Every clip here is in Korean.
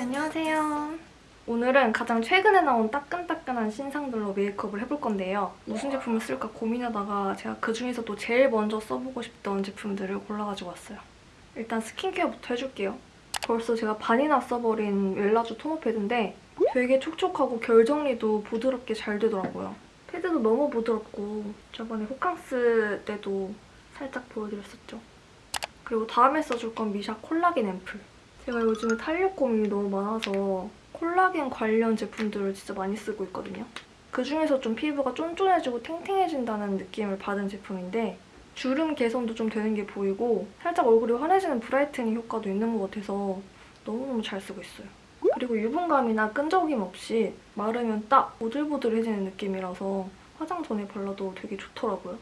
안녕하세요. 오늘은 가장 최근에 나온 따끈따끈한 신상들로 메이크업을 해볼 건데요. 무슨 제품을 쓸까 고민하다가 제가 그중에서도 제일 먼저 써보고 싶던 제품들을 골라가지고 왔어요. 일단 스킨케어부터 해줄게요. 벌써 제가 반이나 써버린 웰라주 토너 패드인데 되게 촉촉하고 결 정리도 부드럽게 잘 되더라고요. 패드도 너무 부드럽고 저번에 호캉스 때도 살짝 보여드렸었죠. 그리고 다음에 써줄 건 미샤 콜라겐 앰플. 제가 요즘에 탄력 고민이 너무 많아서 콜라겐 관련 제품들을 진짜 많이 쓰고 있거든요. 그중에서 좀 피부가 쫀쫀해지고 탱탱해진다는 느낌을 받은 제품인데 주름 개선도 좀 되는 게 보이고 살짝 얼굴이 환해지는 brightening 효과도 있는 것 같아서 너무너무 잘 쓰고 있어요. 그리고 유분감이나 끈적임 없이 마르면 딱 보들보들해지는 느낌이라서 화장 전에 발라도 되게 좋더라고요.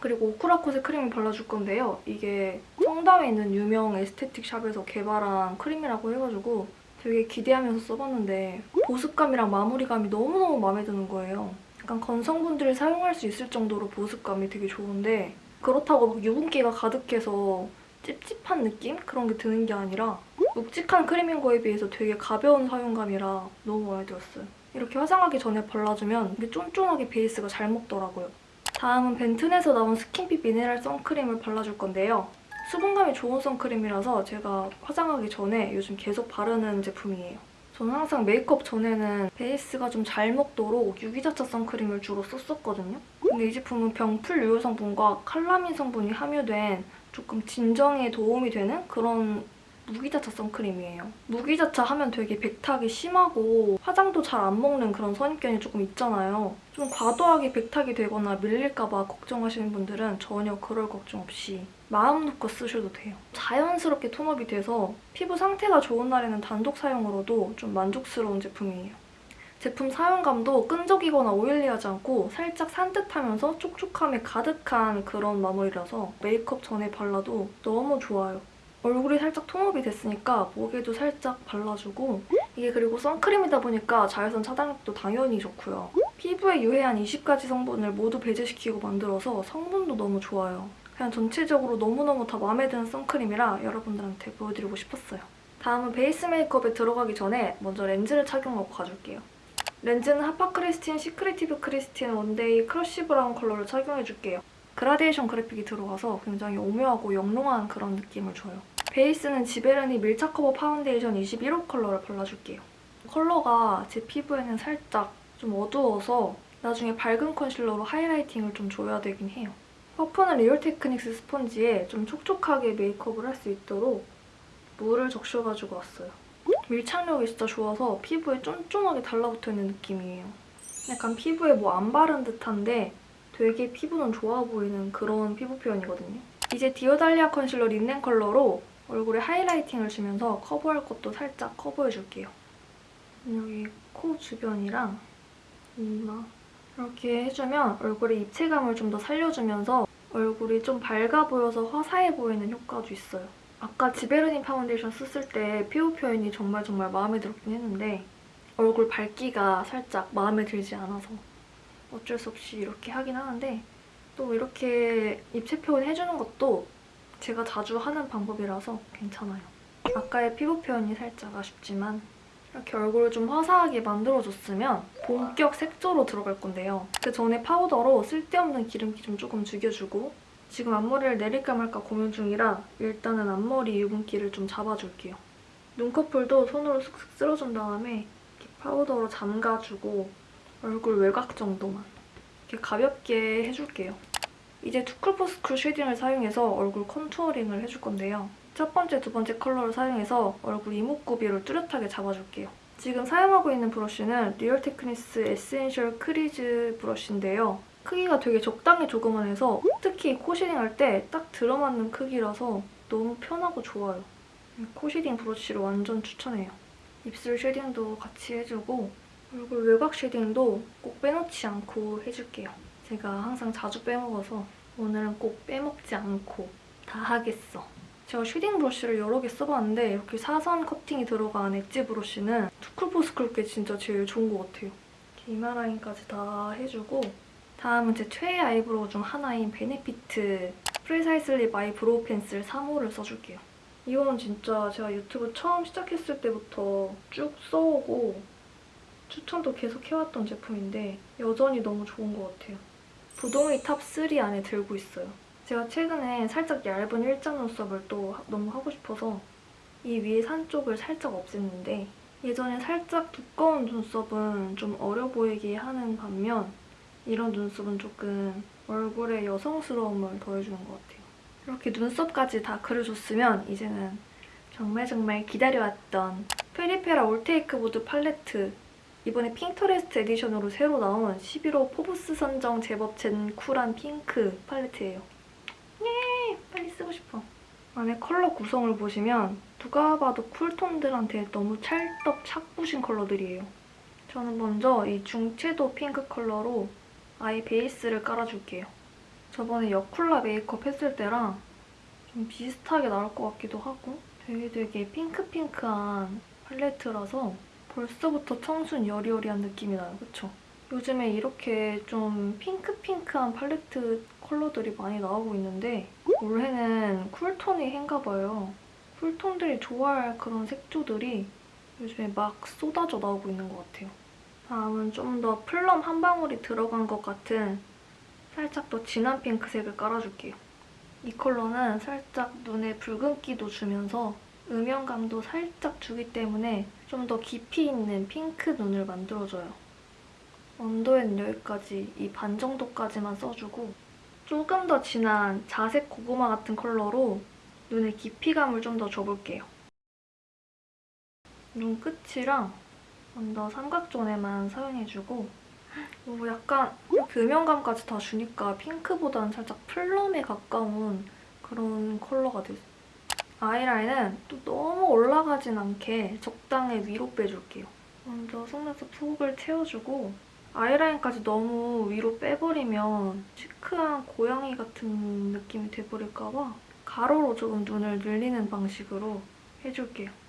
그리고 오크라콧의 크림을 발라줄 건데요. 이게 청담에 있는 유명 에스테틱 샵에서 개발한 크림이라고 해가지고 되게 기대하면서 써봤는데 보습감이랑 마무리감이 너무너무 마음에 드는 거예요. 약간 건성분들이 사용할 수 있을 정도로 보습감이 되게 좋은데 그렇다고 막 유분기가 가득해서 찝찝한 느낌? 그런 게 드는 게 아니라 묵직한 크림인 거에 비해서 되게 가벼운 사용감이라 너무 마음에 들었어요. 이렇게 화장하기 전에 발라주면 이게 쫀쫀하게 베이스가 잘 먹더라고요. 다음은 벤튼에서 나온 skin fit 미네랄 선크림을 발라줄 건데요. 수분감이 좋은 선크림이라서 제가 화장하기 전에 요즘 계속 바르는 제품이에요. 저는 항상 메이크업 전에는 베이스가 좀 잘 먹도록 유기자차 선크림을 주로 썼었거든요. 근데 이 제품은 병풀 유효 성분과 칼라민 성분이 함유된 조금 진정에 도움이 되는 그런 무기자차 선크림이에요. 무기자차 하면 되게 백탁이 심하고 화장도 잘 안 먹는 그런 선입견이 조금 있잖아요. 좀 과도하게 백탁이 되거나 밀릴까 봐 걱정하시는 분들은 전혀 그럴 걱정 없이 마음 놓고 쓰셔도 돼요. 자연스럽게 톤업이 돼서 피부 상태가 좋은 날에는 단독 사용으로도 좀 만족스러운 제품이에요. 제품 사용감도 끈적이거나 오일리하지 않고 살짝 산뜻하면서 촉촉함이 가득한 그런 마무리라서 메이크업 전에 발라도 너무 좋아요. 얼굴이 살짝 톤업이 됐으니까 목에도 살짝 발라주고 이게 그리고 선크림이다 보니까 자외선 차단력도 당연히 좋고요. 피부에 유해한 20가지 성분을 모두 배제시키고 만들어서 성분도 너무 좋아요. 그냥 전체적으로 너무너무 다 마음에 드는 선크림이라 여러분들한테 보여드리고 싶었어요. 다음은 베이스 메이크업에 들어가기 전에 먼저 렌즈를 착용하고 가줄게요. 렌즈는 Hapa Kristin secretive Kristin one day crush brown 컬러를 착용해줄게요. 그라데이션 그래픽이 들어가서 굉장히 오묘하고 영롱한 그런 느낌을 줘요. 베이스는 지베르니 밀착 커버 파운데이션 21호 컬러를 발라줄게요. 컬러가 제 피부에는 살짝 좀 어두워서 나중에 밝은 컨실러로 highlighting을 좀 줘야 되긴 해요. 퍼프는 Real Techniques 스펀지에 좀 촉촉하게 메이크업을 할 수 있도록 물을 적셔가지고 왔어요. 밀착력이 진짜 좋아서 피부에 쫀쫀하게 달라붙어있는 느낌이에요. 약간 피부에 뭐 안 바른 듯한데 되게 피부는 좋아 보이는 그런 피부 표현이거든요. 이제 디어달리아 컨실러 린넨 컬러로 얼굴에 highlighting을 주면서 커버할 것도 살짝 커버해줄게요. 여기 코 주변이랑 이마 이렇게 해주면 얼굴에 입체감을 좀 더 살려주면서 얼굴이 좀 밝아 보여서 화사해 보이는 효과도 있어요. 아까 지베르니 파운데이션 썼을 때 피부 표현이 정말 정말 마음에 들었긴 했는데 얼굴 밝기가 살짝 마음에 들지 않아서 어쩔 수 없이 이렇게 하긴 하는데 또 이렇게 입체 표현 해주는 것도 제가 자주 하는 방법이라서 괜찮아요. 아까의 피부 표현이 살짝 아쉽지만 이렇게 얼굴을 좀 화사하게 만들어줬으면 본격 색조로 들어갈 건데요. 그 전에 파우더로 쓸데없는 기름기 좀 조금 죽여주고 지금 앞머리를 내릴까 말까 고민 중이라 일단은 앞머리 유분기를 좀 잡아줄게요. 눈꺼풀도 손으로 슥슥 쓸어준 다음에 파우더로 잠가주고 얼굴 외곽 정도만 이렇게 가볍게 해줄게요. 이제 투쿨포스쿨 쉐딩을 사용해서 얼굴 contouring을 해줄 건데요. 첫 번째, 두 번째 컬러를 사용해서 얼굴 이목구비를 뚜렷하게 잡아줄게요. 지금 사용하고 있는 브러쉬는 Real Techniques essential crease 브러쉬인데요. 크기가 되게 적당히 조그만해서 특히 코 shading할 때 딱 들어맞는 크기라서 너무 편하고 좋아요. 코 shading 브러쉬를 완전 추천해요. 입술 shading도 같이 해주고 얼굴 외곽 shading도 꼭 빼놓지 않고 해줄게요. 제가 항상 자주 빼먹어서 오늘은 꼭 빼먹지 않고 다 하겠어. 제가 shading 브러쉬를 여러 개 써봤는데 이렇게 사선 커팅이 들어간 엣지 브러쉬는 Too Cool For School 게 진짜 제일 좋은 것 같아요. 이렇게 이마 라인까지 다 해주고 다음은 제 최애 eyebrow 중 하나인 Benefit Precisely My Brow 펜슬 3호를 써줄게요. 이거는 진짜 제가 유튜브 처음 시작했을 때부터 쭉 써오고 추천도 계속 해왔던 제품인데 여전히 너무 좋은 것 같아요. 부동의 top3 안에 들고 있어요. 제가 최근에 살짝 얇은 일자 눈썹을 또 하- 너무 하고 싶어서 이 위에 산 쪽을 살짝 없앴는데 예전에 살짝 두꺼운 눈썹은 좀 어려 보이게 하는 반면 이런 눈썹은 조금 얼굴에 여성스러움을 더해주는 것 같아요. 이렇게 눈썹까지 다 그려줬으면 이제는 정말 정말 기다려왔던 페리페라 All Take Mood 팔레트 이번에 Pinterest edition으로 새로 나온 11호 포브스 선정 제법 젠 쿨한 핑크 팔레트예요. 예! 빨리 쓰고 싶어. 안에 컬러 구성을 보시면 누가 봐도 cool tone들한테 너무 찰떡 착붙인 컬러들이에요. 저는 먼저 이 중채도 핑크 컬러로 아예 베이스를 깔아줄게요. 저번에 여쿨라 메이크업 했을 때랑 좀 비슷하게 나올 것 같기도 하고 되게 되게 핑크핑크한 팔레트라서 벌써부터 청순 여리여리한 느낌이 나요. 그쵸? 요즘에 이렇게 좀 핑크핑크한 팔레트 컬러들이 많이 나오고 있는데 올해는 쿨톤이 해인가 봐요. 쿨톤들이 좋아할 그런 색조들이 요즘에 막 쏟아져 나오고 있는 것 같아요. 다음은 좀 더 플럼 한 방울이 들어간 것 같은 살짝 더 진한 핑크색을 깔아줄게요. 이 컬러는 살짝 눈에 붉은기도 주면서 음영감도 살짝 주기 때문에 좀 더 깊이 있는 핑크 눈을 만들어줘요. under엔 여기까지 이 반 정도까지만 써주고 조금 더 진한 자색 고구마 같은 컬러로 눈에 깊이감을 좀 더 줘볼게요. 눈 끝이랑 under 삼각zone에만 사용해주고 오, 약간 음영감까지 다 주니까 핑크보다는 살짝 플럼에 가까운 그런 컬러가 됐어요. 아이라인은 또 너무 올라가진 않게 적당히 위로 빼줄게요. 먼저 속눈썹 푹을 채워주고 아이라인까지 너무 위로 빼버리면 시크한 고양이 같은 느낌이 돼버릴까 봐 가로로 조금 눈을 늘리는 방식으로 해줄게요.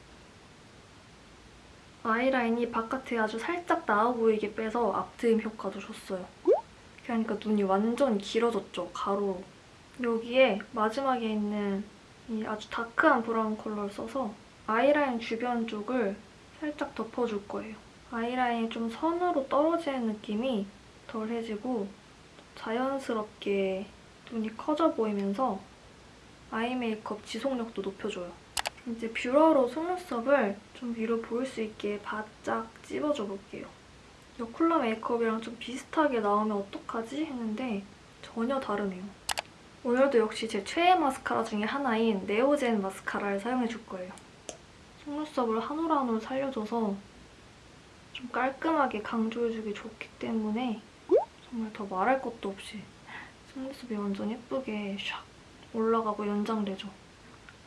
아이라인이 바깥에 아주 살짝 나와 보이게 빼서 앞트임 효과도 줬어요. 하니까 눈이 완전 길어졌죠, 가로로. 여기에 마지막에 있는 이 아주 dark한 브라운 컬러를 써서 아이라인 주변 쪽을 살짝 덮어줄 거예요. 아이라인이 좀 선으로 떨어지는 느낌이 덜해지고 자연스럽게 눈이 커져 보이면서 eye 메이크업 지속력도 높여줘요. 이제 뷰러로 속눈썹을 좀 위로 보일 수 있게 바짝 찝어줘 볼게요. 이 쿨러 메이크업이랑 좀 비슷하게 나오면 어떡하지? 했는데 전혀 다르네요. 오늘도 역시 제 최애 마스카라 중에 하나인 네오젠 마스카라를 사용해줄 거예요. 속눈썹을 한 올 한 올 살려줘서 좀 깔끔하게 강조해주기 좋기 때문에 정말 더 말할 것도 없이 속눈썹이 완전 예쁘게 샥 올라가고 연장되죠.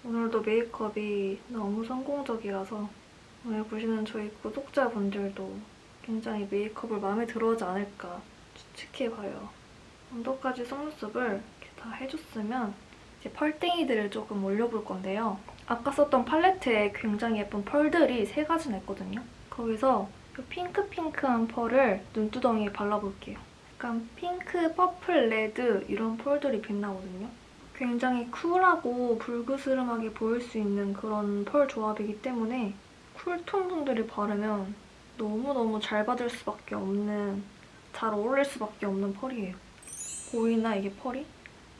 오늘도 메이크업이 너무 성공적이라서 오늘 보시는 저희 구독자분들도 굉장히 메이크업을 마음에 들어하지 않을까 추측해봐요. 언더까지 속눈썹을 이렇게 다 해줬으면 이제 펄땡이들을 조금 올려볼 건데요. 아까 썼던 팔레트에 굉장히 예쁜 펄들이 세 가지나 있거든요. 거기서 이 핑크핑크한 펄을 눈두덩이에 발라볼게요. 약간 핑크, purple, red 이런 펄들이 빛나거든요. 굉장히 쿨하고 불그스름하게 보일 수 있는 그런 펄 조합이기 때문에 cool tone 분들이 바르면 너무너무 잘 받을 수밖에 없는 잘 어울릴 수밖에 없는 펄이에요. 보이나 이게 펄이?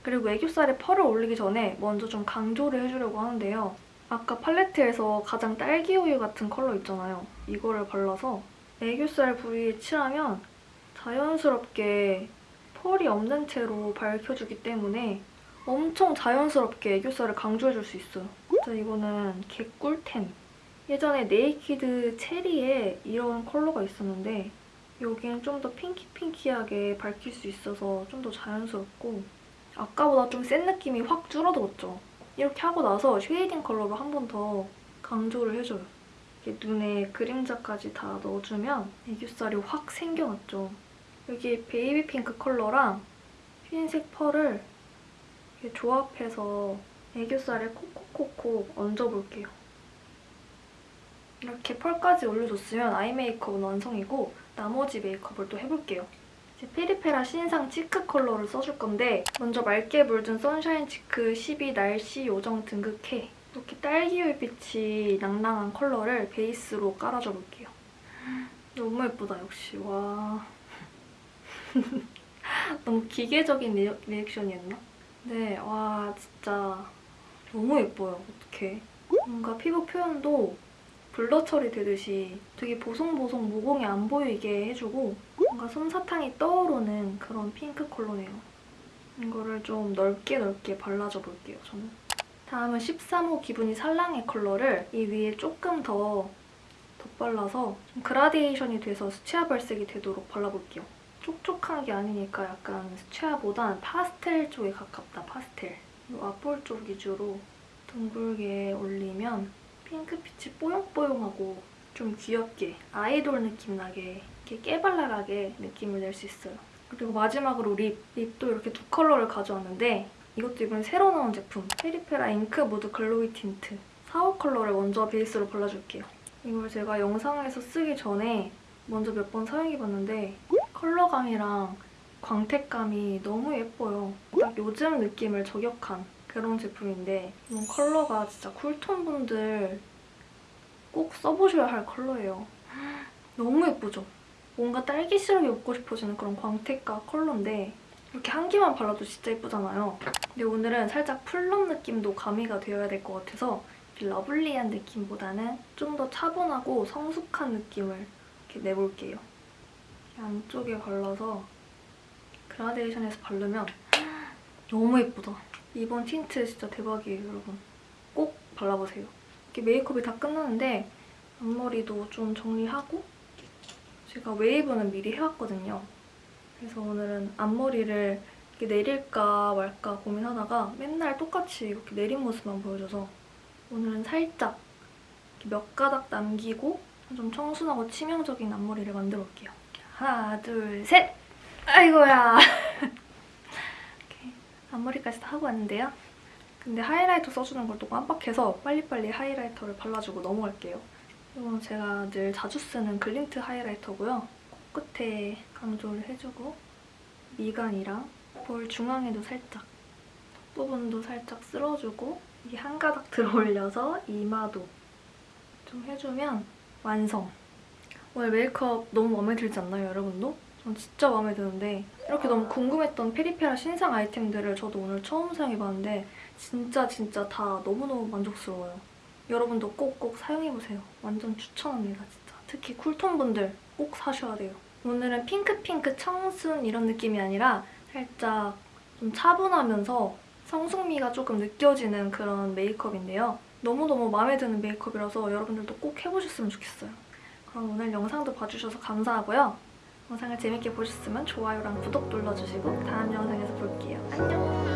그리고 애교살에 펄을 올리기 전에 먼저 좀 강조를 해주려고 하는데요. 아까 팔레트에서 가장 딸기우유 같은 컬러 있잖아요. 이거를 발라서 애교살 부위에 칠하면 자연스럽게 펄이 없는 채로 밝혀주기 때문에 엄청 자연스럽게 애교살을 강조해줄 수 있어요. 진짜 이거는 개꿀템. 예전에 Naked Cherry에 이런 컬러가 있었는데 여기는 좀더 pinky pinky하게 밝힐 수 있어서 좀 더 자연스럽고 아까보다 좀 센 느낌이 확 줄어들었죠. 이렇게 하고 나서 shading 컬러로 한 번 더 강조를 해줘요. 눈에 그림자까지 다 넣어주면 애교살이 확 생겨났죠. 여기 baby pink 컬러랑 흰색 펄을 이렇게 조합해서 애교살에 콕콕콕콕 얹어볼게요. 이렇게 펄까지 올려줬으면 eye 메이크업은 완성이고 나머지 메이크업을 또 해볼게요. 이제 페리페라 신상 cheek 컬러를 써줄 건데 먼저 맑게 물든 sunshine cheek 12 날씨 요정 등극해 이렇게 딸기우윳빛이 낭낭한 컬러를 베이스로 깔아줘 볼게요. 너무 예쁘다 역시 와 너무 기계적인 reac, reaction이었나? 네, 와 진짜 너무 예뻐요. 어떡해. 뭔가 피부 표현도 blur 처리되듯이 되게 보송보송 모공이 안 보이게 해주고 뭔가 솜사탕이 떠오르는 그런 핑크 컬러네요. 이거를 좀 넓게 넓게 발라줘 볼게요, 저는. 다음은 13호 기분이 살랑의 컬러를 이 위에 조금 더 덧발라서 좀 그라데이션이 돼서 수채화 발색이 되도록 발라볼게요. 촉촉한 게 아니니까 약간 수채화보단 파스텔 쪽에 가깝다, 파스텔. 이 앞볼 쪽 위주로 둥글게 올리면 핑크빛이 뽀용뽀용하고 좀 귀엽게 아이돌 느낌 나게 이렇게 깨발랄하게 느낌을 낼 수 있어요. 그리고 마지막으로 lip. lip도 이렇게 두 컬러를 가져왔는데 이것도 이번에 새로 나온 제품 페리페라 Ink Mood Glowy Tint 4호 컬러를 먼저 베이스로 발라줄게요. 이걸 제가 영상에서 쓰기 전에 먼저 몇 번 사용해봤는데 컬러감이랑 광택감이 너무 예뻐요. 딱 요즘 느낌을 저격한 그런 제품인데 이런 컬러가 진짜 cool tone 분들 꼭 써보셔야 할 컬러예요. 너무 예쁘죠? 뭔가 딸기 시럽이 먹고 싶어지는 그런 광택과 컬러인데 이렇게 한 개만 발라도 진짜 예쁘잖아요. 근데 오늘은 살짝 plum 느낌도 가미가 되어야 될 것 같아서 lovely한 느낌보다는 좀 더 차분하고 성숙한 느낌을 이렇게 내볼게요. 안쪽에 발라서 그라데이션에서 바르면 너무 예쁘다. 이번 틴트 진짜 대박이에요, 여러분. 꼭 발라보세요. 이렇게 메이크업이 다 끝났는데 앞머리도 좀 정리하고 제가 웨이브는 미리 해왔거든요. 그래서 오늘은 앞머리를 이렇게 내릴까 말까 고민하다가 맨날 똑같이 이렇게 내린 모습만 보여줘서 오늘은 살짝 몇 가닥 남기고 좀 청순하고 치명적인 앞머리를 만들어 볼게요. 하나, 둘, 셋! 아이고야! 앞머리까지 다 하고 왔는데요. 근데 하이라이터 써주는 걸 또 깜빡해서 빨리빨리 하이라이터를 발라주고 넘어갈게요. 이건 제가 늘 자주 쓰는 글린트 하이라이터고요. 코끝에 강조를 해주고 미간이랑 볼 중앙에도 살짝 부분도 살짝 쓸어주고 이게 한 가닥 들어올려서 이마도 좀 해주면 완성! 오늘 메이크업 너무 마음에 들지 않나요, 여러분도? 전 진짜 마음에 드는데 이렇게 너무 궁금했던 페리페라 신상 아이템들을 저도 오늘 처음 사용해봤는데 진짜 진짜 다 너무너무 만족스러워요. 여러분도 꼭꼭 사용해보세요. 완전 추천합니다, 진짜. 특히 쿨톤 분들 꼭 사셔야 돼요. 오늘은 핑크핑크 청순 이런 느낌이 아니라 살짝 좀 차분하면서 성숙미가 조금 느껴지는 그런 메이크업인데요. 너무너무 마음에 드는 메이크업이라서 여러분들도 꼭 해보셨으면 좋겠어요. 그럼 오늘 영상도 봐주셔서 감사하고요. 영상을 재밌게 보셨으면 좋아요랑 구독 눌러주시고 다음 영상에서 볼게요. 안녕!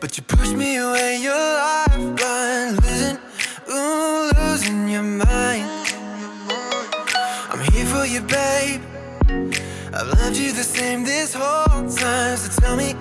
But you push me away. Your lifeline, losing, ooh, losing your mind. I'm here for you, babe. I've loved you the same this whole time. So tell me,